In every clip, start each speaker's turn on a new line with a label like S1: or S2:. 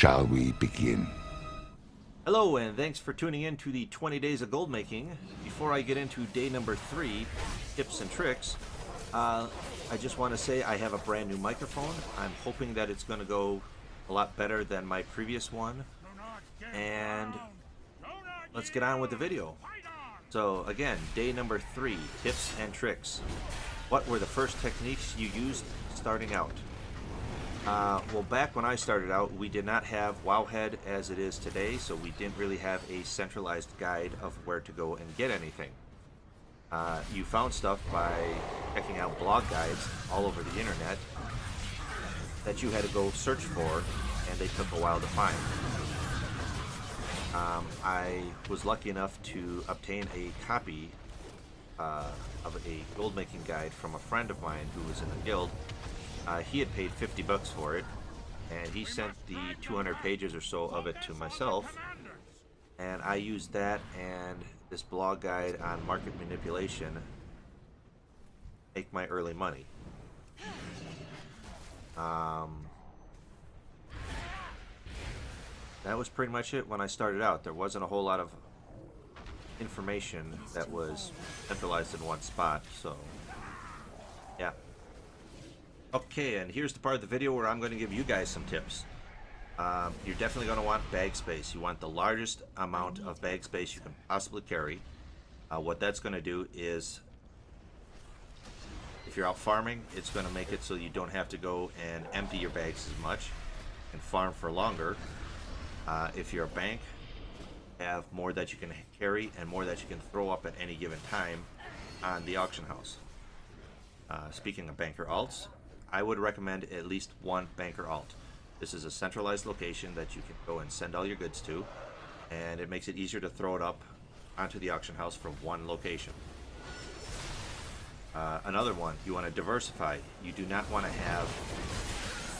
S1: shall we begin?
S2: Hello, and thanks for tuning in to the 20 Days of Gold Making. Before I get into day number three, tips and tricks, uh, I just want to say I have a brand new microphone. I'm hoping that it's going to go a lot better than my previous one. And let's get on with the video. So again, day number three, tips and tricks. What were the first techniques you used starting out? Uh, well, back when I started out, we did not have Wowhead as it is today, so we didn't really have a centralized guide of where to go and get anything. Uh, you found stuff by checking out blog guides all over the internet that you had to go search for, and they took a while to find. Um, I was lucky enough to obtain a copy uh, of a gold making guide from a friend of mine who was in the guild. Uh, he had paid 50 bucks for it, and he sent the 200 pages or so of it to myself. And I used that and this blog guide on market manipulation make my early money. Um, that was pretty much it when I started out. There wasn't a whole lot of information that was centralized in one spot, so. Okay, and here's the part of the video where I'm going to give you guys some tips. Um, you're definitely going to want bag space. You want the largest amount of bag space you can possibly carry. Uh, what that's going to do is, if you're out farming, it's going to make it so you don't have to go and empty your bags as much and farm for longer. Uh, if you're a bank, have more that you can carry and more that you can throw up at any given time on the auction house. Uh, speaking of banker alts, I would recommend at least one banker alt. This is a centralized location that you can go and send all your goods to, and it makes it easier to throw it up onto the auction house from one location. Uh, another one, you want to diversify. You do not want to have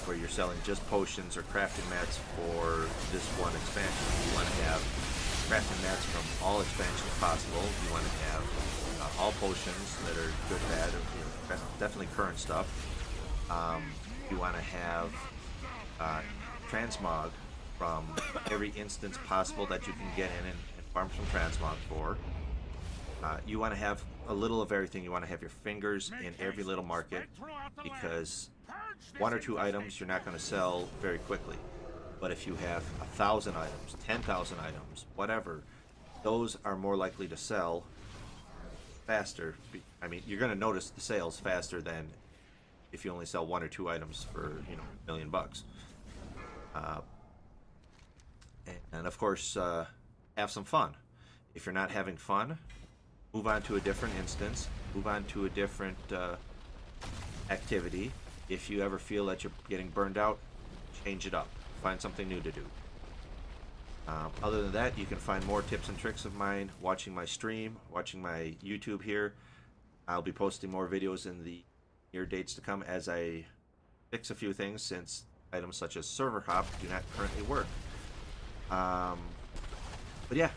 S2: where you're selling just potions or crafting mats for this one expansion. You want to have crafting mats from all expansions possible. You want to have uh, all potions that are good, bad, you know, definitely current stuff. Um, you want to have uh, transmog from every instance possible that you can get in and, and farm some transmog for. Uh, you want to have a little of everything. You want to have your fingers in every little market because one or two items you're not going to sell very quickly. But if you have a thousand items, 10,000 items, whatever, those are more likely to sell faster. I mean, you're going to notice the sales faster than if you only sell one or two items for, you know, a million bucks. Uh, and, and, of course, uh, have some fun. If you're not having fun, move on to a different instance, move on to a different uh, activity, if you ever feel that you're getting burned out, change it up. Find something new to do. Um, other than that, you can find more tips and tricks of mine watching my stream, watching my YouTube here. I'll be posting more videos in the near dates to come as I fix a few things since items such as server hop do not currently work. Um, but yeah,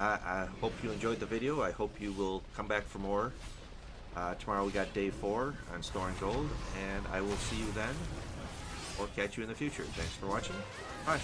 S2: I, I hope you enjoyed the video. I hope you will come back for more. Uh, tomorrow we got day four on storing gold, and I will see you then, or catch you in the future. Thanks for watching. Bye.